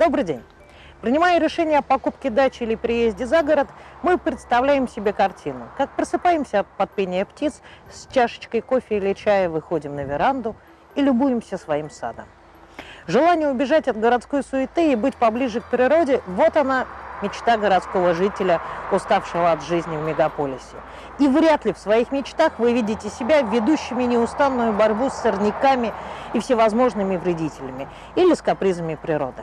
Добрый день! Принимая решение о покупке дачи или переезде за город, мы представляем себе картину. Как просыпаемся под пение птиц, с чашечкой кофе или чая выходим на веранду и любуемся своим садом. Желание убежать от городской суеты и быть поближе к природе – вот она, мечта городского жителя, уставшего от жизни в мегаполисе. И вряд ли в своих мечтах вы видите себя ведущими неустанную борьбу с сорняками и всевозможными вредителями или с капризами природы.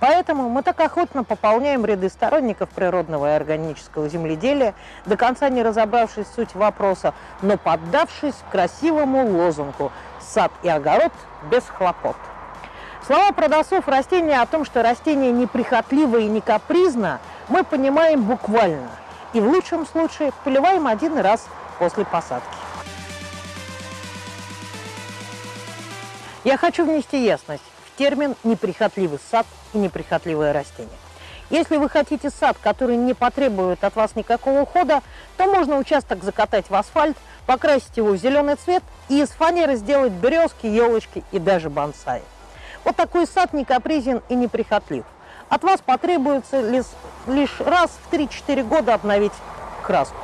Поэтому мы так охотно пополняем ряды сторонников природного и органического земледелия, до конца не разобравшись суть вопроса, но поддавшись красивому лозунгу «Сад и огород без хлопот». Слова продавцов растения о том, что растение неприхотливо и не капризно, мы понимаем буквально. И в лучшем случае поливаем один раз после посадки. Я хочу внести ясность термин «неприхотливый сад» и «неприхотливое растение». Если вы хотите сад, который не потребует от вас никакого ухода, то можно участок закатать в асфальт, покрасить его в зеленый цвет и из фанеры сделать березки, елочки и даже бонсай. Вот такой сад не капризен и неприхотлив. От вас потребуется лишь, раз в 3-4 года обновить краску.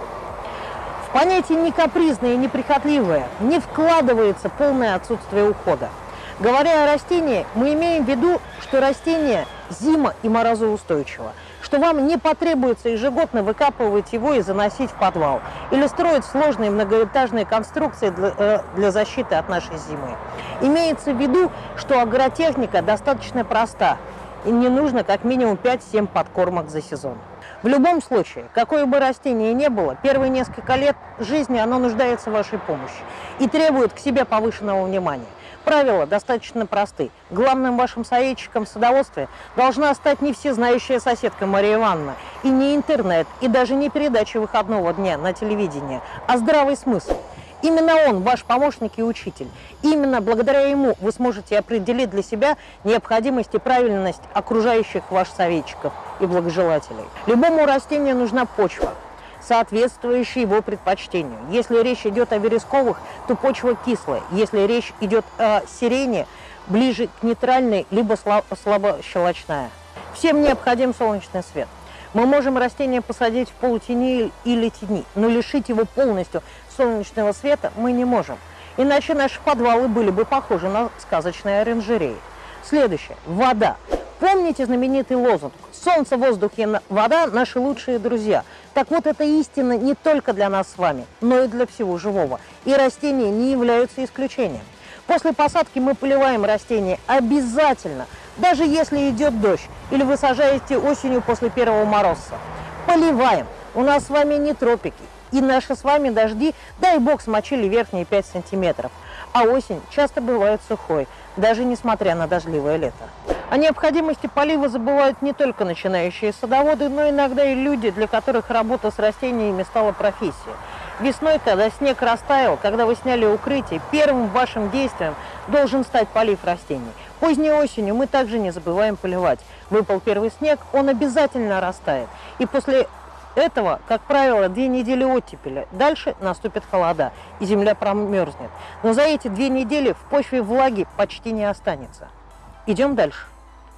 В понятие «не капризное» и «неприхотливое» не вкладывается полное отсутствие ухода. Говоря о растении, мы имеем в виду, что растение зима- и морозоустойчиво, что вам не потребуется ежегодно выкапывать его и заносить в подвал, или строить сложные многоэтажные конструкции для, э, для защиты от нашей зимы. Имеется в виду, что агротехника достаточно проста, и не нужно как минимум 5-7 подкормок за сезон. В любом случае, какое бы растение ни было, первые несколько лет жизни оно нуждается в вашей помощи и требует к себе повышенного внимания. Правила достаточно просты. Главным вашим советчиком в садоводстве должна стать не всезнающая соседка Мария Ивановна, и не интернет, и даже не передача выходного дня на телевидении, а здравый смысл. Именно он ваш помощник и учитель. Именно благодаря ему вы сможете определить для себя необходимость и правильность окружающих ваших советчиков и благожелателей. Любому растению нужна почва, соответствующий его предпочтению. Если речь идет о вересковых, то почва кислая. Если речь идет о сирене, ближе к нейтральной, либо слабощелочная. Всем необходим солнечный свет. Мы можем растение посадить в полутени или тени, но лишить его полностью солнечного света мы не можем. Иначе наши подвалы были бы похожи на сказочные оранжереи. Следующее. Вода. Помните знаменитый лозунг «Солнце, воздух и вода – наши лучшие друзья». Так вот, это истина не только для нас с вами, но и для всего живого. И растения не являются исключением. После посадки мы поливаем растения обязательно, даже если идет дождь или вы сажаете осенью после первого мороза. Поливаем. У нас с вами не тропики. И наши с вами дожди, дай бог, смочили верхние 5 сантиметров. А осень часто бывает сухой, даже несмотря на дождливое лето. О необходимости полива забывают не только начинающие садоводы, но иногда и люди, для которых работа с растениями стала профессией. Весной, когда снег растаял, когда вы сняли укрытие, первым вашим действием должен стать полив растений. Поздней осенью мы также не забываем поливать. Выпал первый снег, он обязательно растает. И после этого, как правило, две недели оттепеля. Дальше наступит холода, и земля промерзнет. Но за эти две недели в почве влаги почти не останется. Идем дальше.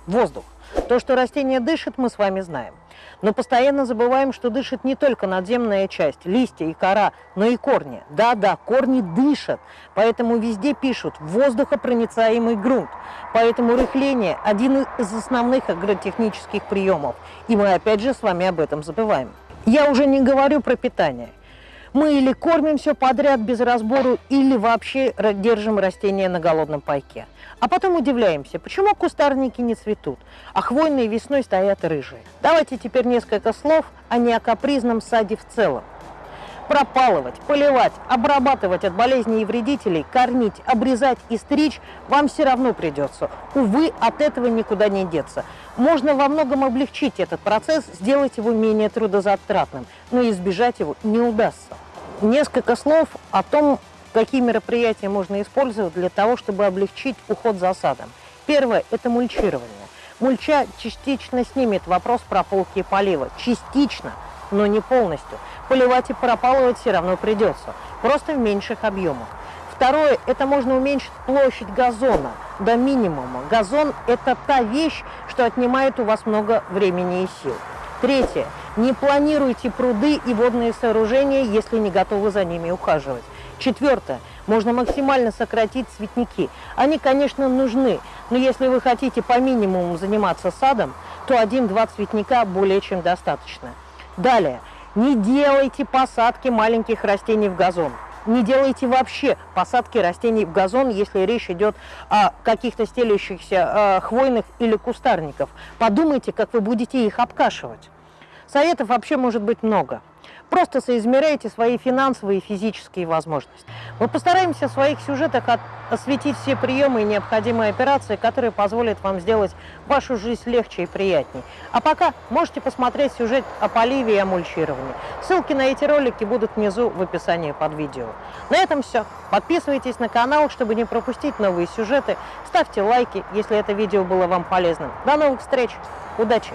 Воздух. То, что растение дышит, мы с вами знаем. Но постоянно забываем, что дышит не только надземная часть, листья и кора, но и корни. Да-да, корни дышат, поэтому везде пишут воздухопроницаемый грунт. Поэтому рыхление – один из основных агротехнических приемов. И мы опять же с вами об этом забываем. Я уже не говорю про питание. Мы или кормим все подряд без разбору, или вообще держим растения на голодном пайке. А потом удивляемся, почему кустарники не цветут, а хвойные весной стоят рыжие. Давайте теперь несколько слов о неокапризном саде в целом. Пропалывать, поливать, обрабатывать от болезней и вредителей, кормить, обрезать и стричь вам все равно придется. Увы, от этого никуда не деться. Можно во многом облегчить этот процесс, сделать его менее трудозатратным, но избежать его не удастся. Несколько слов о том, какие мероприятия можно использовать для того, чтобы облегчить уход за садом. Первое – это мульчирование. Мульча частично снимет вопрос прополки и полива. Частично, но не полностью. Поливать и пропалывать все равно придется, просто в меньших объемах. Второе, это можно уменьшить площадь газона до минимума. Газон – это та вещь, что отнимает у вас много времени и сил. Третье, не планируйте пруды и водные сооружения, если не готовы за ними ухаживать. Четвертое, можно максимально сократить цветники. Они, конечно, нужны, но если вы хотите по минимуму заниматься садом, то один-два цветника более чем достаточно. Далее, не делайте посадки маленьких растений в газон не делайте вообще посадки растений в газон, если речь идет о каких-то стелющихся э, хвойных или кустарников. Подумайте, как вы будете их обкашивать. Советов вообще может быть много. Просто соизмеряйте свои финансовые и физические возможности. Мы постараемся в своих сюжетах осветить все приемы и необходимые операции, которые позволят вам сделать вашу жизнь легче и приятнее. А пока можете посмотреть сюжет о поливе и о мульчировании. Ссылки на эти ролики будут внизу в описании под видео. На этом все. Подписывайтесь на канал, чтобы не пропустить новые сюжеты. Ставьте лайки, если это видео было вам полезным. До новых встреч. Удачи!